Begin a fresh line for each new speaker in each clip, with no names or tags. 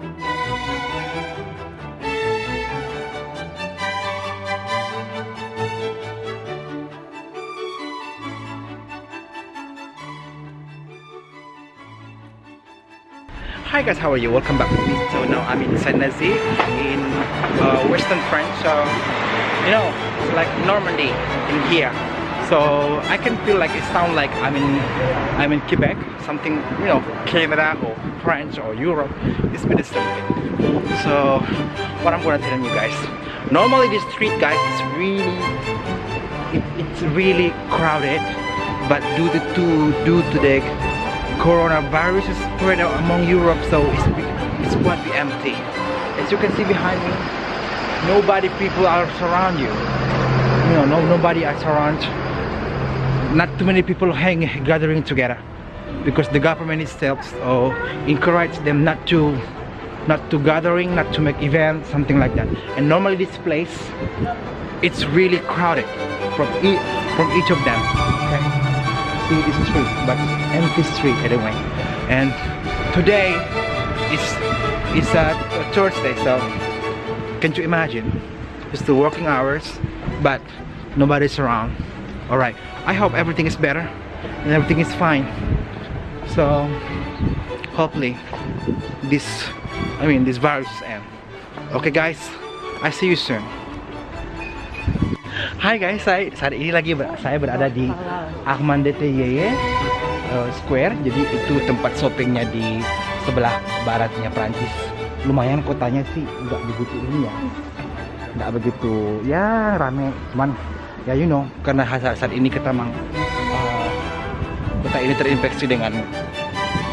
Hi guys, how are you? Welcome back me. So now I'm in Saint Nazi in uh, Western France. So you know, it's like Normandy in here. So I can feel like it sounds like I'm in I'm in Quebec, something you know, Canada or France or Europe. It's been the same thing. So what I'm gonna tell you guys. Normally this street guys is really it, it's really crowded, but due to due to the coronavirus spread out among Europe, so it's, it's quite empty. As you can see behind me, nobody people are around you. You know, no nobody is around. Not too many people hang gathering together because the government itself so encourage them not to not to gathering, not to make events, something like that. And normally this place, it's really crowded from from each of them. Okay see this street but empty street anyway and today is is a, a Thursday so can you imagine it's the working hours but nobody's around all right. I hope everything is better and everything is fine. So hopefully this I mean this virus end. Okay guys. I see you soon. Hai guys, saya saat ini lagi ber, saya berada di Ahmad DTY uh, Square. Jadi itu tempat shoppingnya di sebelah baratnya Prancis. Lumayan kotanya sih nggak begitu ini ya, nggak begitu ya rame. Cuman ya you know karena saat, saat ini kita mang uh, kota ini terinfeksi dengan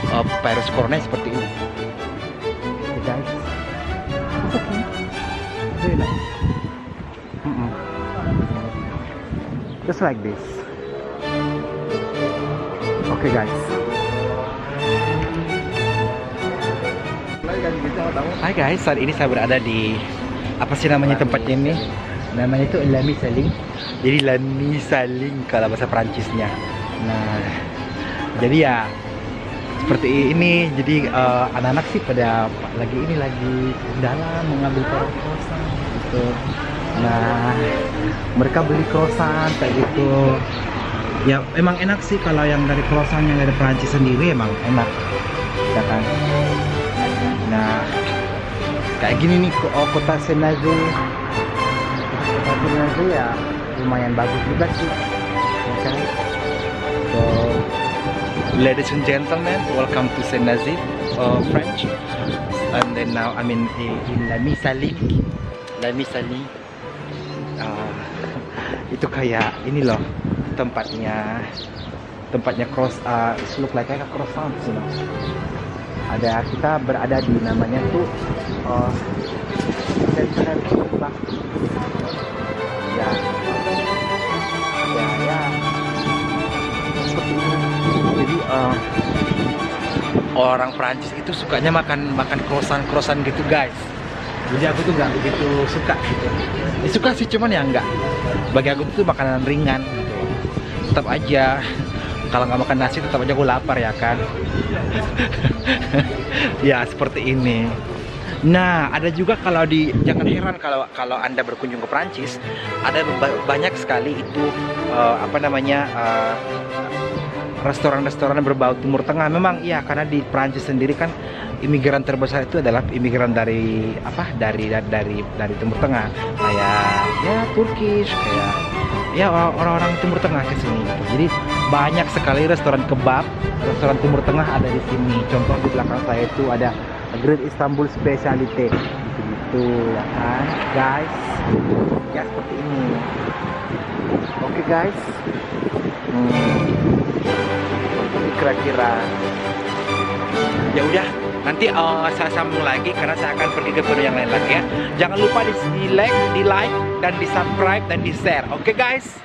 uh, virus corona seperti ini. Okay, guys, it's okay, very nice. Mm -mm just like this. Okay guys. Hai guys, saat ini saya berada di apa sih namanya tempatnya ini? Namanya itu Lami Saling. Jadi Lami Saling kalau bahasa Perancisnya. Nah, jadi ya seperti ini. Jadi eh, anak-anak uh, sih pada lagi ini lagi dalam mengambil kosan gitu nah mereka beli croissant kayak gitu ya emang enak sih kalau yang dari croissant yang dari Perancis sendiri emang enak ya kan nah kayak gini nih oh, kota Senazu kota Senazu ya lumayan bagus juga sih. Kan so ladies and gentlemen welcome to Senazi uh, French. And then now I'm in, in La Misali La Misali uh, itu kayak ini loh tempatnya tempatnya cross uh, look like kayak croissant sih you know? ada kita berada di namanya tuh uh, uh, orang Prancis itu sukanya makan makan croissant croissant gitu guys. Jadi aku tuh nggak begitu suka gitu. Ya, suka sih cuman ya nggak. Bagi aku tuh makanan ringan gitu. Tetap aja. Kalau nggak makan nasi tetap aja aku lapar ya kan? Ya seperti ini. Nah, ada juga kalau di jangan heran kalau kalau Anda berkunjung ke Prancis, ada banyak sekali itu uh, apa namanya uh, restoran-restoran berbau Timur Tengah. Memang iya karena di Prancis sendiri kan imigran terbesar itu adalah imigran dari apa dari dari dari Timur Tengah kayak ya Turkish kayak ya orang-orang Timur Tengah ke sini gitu. jadi banyak sekali restoran kebab restoran Timur Tengah ada di sini contoh di belakang saya itu ada Great Istanbul Speciality gitu-gitu ya kan guys ya seperti ini oke okay, guys hmm. Kira-kira. Ya udah nanti uh, saya sambung lagi karena saya akan pergi ke video yang lain lagi ya. Jangan lupa di, like di like dan di subscribe dan di share. Oke okay, guys